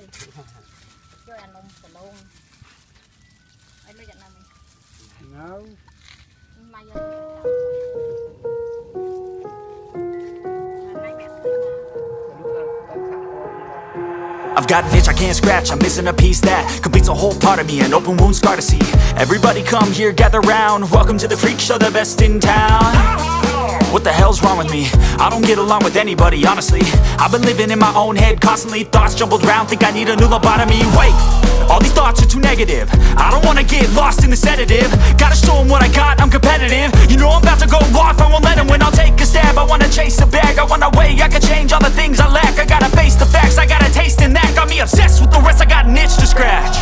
ជួយអានំសឡងអីលុយយ៉ាងណាមិញ No. មកយកថ្ងៃបែបនេះ I've got an itch I can't scratch, I'm missing a piece that completes a whole part of me, an open wound scar to see. Everybody come here, gather round, welcome to the freak show, the best in town. What the hell's wrong with me? I don't get along with anybody, honestly. I've been living in my own head, constantly thoughts jumbled round, think I need a new lobotomy. Wait, all these thoughts are too negative. I don't wanna get lost in the sedative. Gotta show 'em what I got, I'm competitive. You know I'm about to go off, I won't let 'em win, I'll take a stab. I wanna chase a bag, I wanna weigh, I can change all the things I lack. I gotta face the facts, I gotta taste in that. Got me obsessed with the rest, I got an itch to scratch.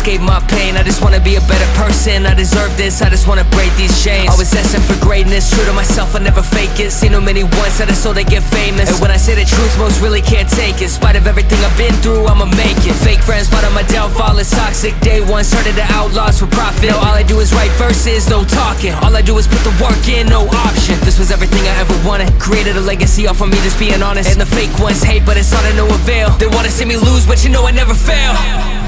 Escape my pain. I just wanna be a better person, I deserve this. I just wanna break these chains. Always asking for greatness, true to myself, I never fake it. Seen too many ones that I so they get famous. And when I say the truth, most really can't take it. In spite of everything I've been through, I'ma make it. Fake friends, part of my downfall is toxic. Day one, started to outlaws for profit. Now all I do is write verses, no talking. All I do is put the work in, no option. This was everything I ever wanted. Created a legacy off of me, just being honest. And the fake ones hate, but it's all to no avail. They wanna see me lose, but you know I never fail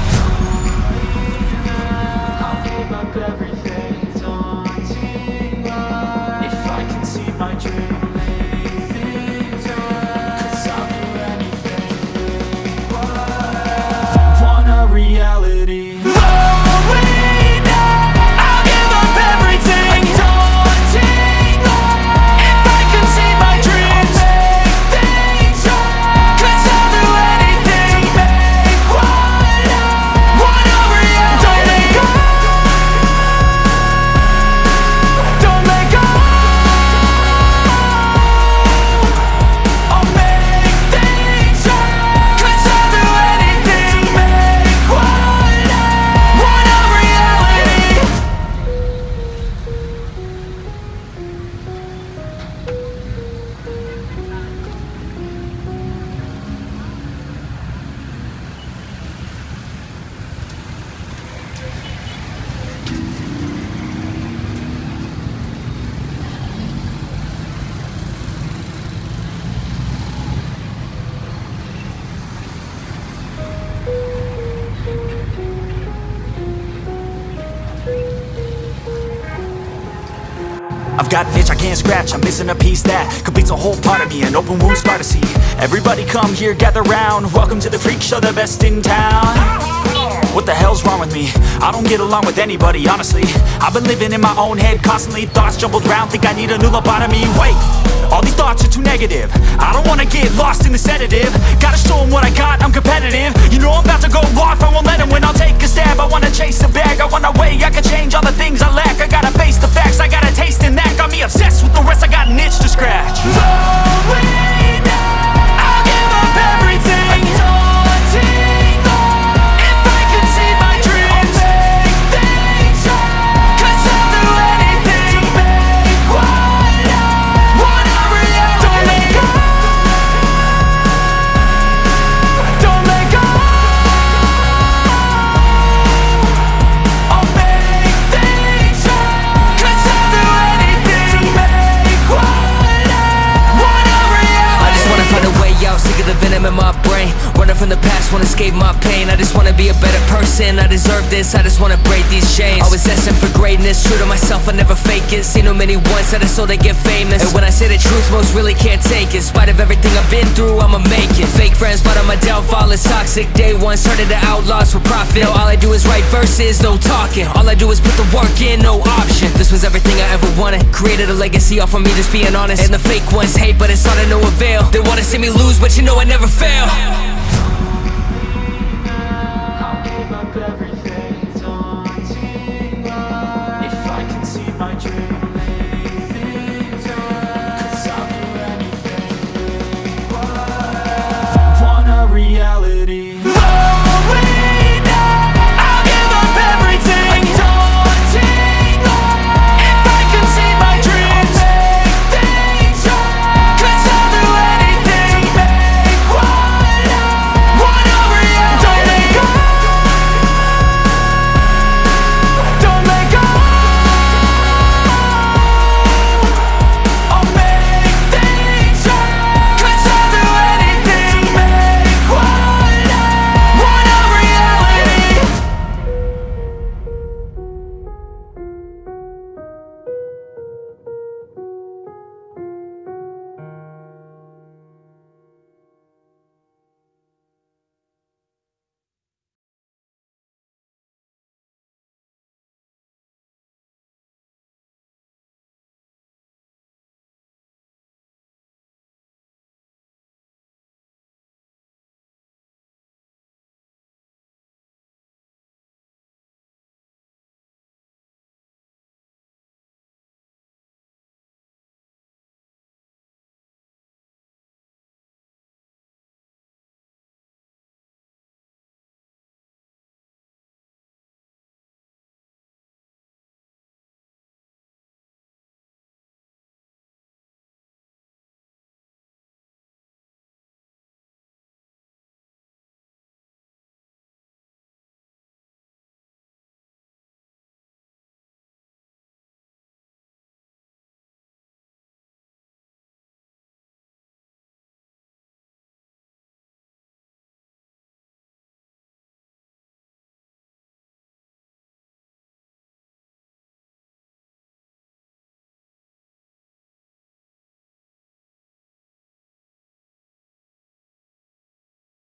got an itch I can't scratch, I'm missing a piece that completes a whole part of me, an open wound scar to see. Everybody come here, gather round, welcome to the freak show, the best in town. What the hell's wrong with me? I don't get along with anybody, honestly. I've been living in my own head, constantly thoughts jumbled round, think I need a new lobotomy. Wait, too negative. I don't wanna get lost in the sedative. Gotta show 'em what I got, I'm competitive. You know I'm about to go off, I won't let 'em win, I'll take a stab. I wanna chase a bag, I wanna weigh, I can change all the things I lack. I gotta face the facts, I got a taste in that. Got me obsessed a person, I deserve this I just wanna break these chains. Always asking for greatness, true to myself, I never fake it. Seen too many ones, that I so they get famous. And when I say the truth, most really can't take it. In spite of everything I've been through, I'ma make it. Fake friends, but on my downfall it's toxic. Day one, started to outlaws for profit. All I do is write verses, no talking. All I do is put the work in, no option. This was everything I ever wanted. Created a legacy off of me, just being honest. And the fake ones hate, but it's all to no avail. They wanna see me lose, but you know I never fail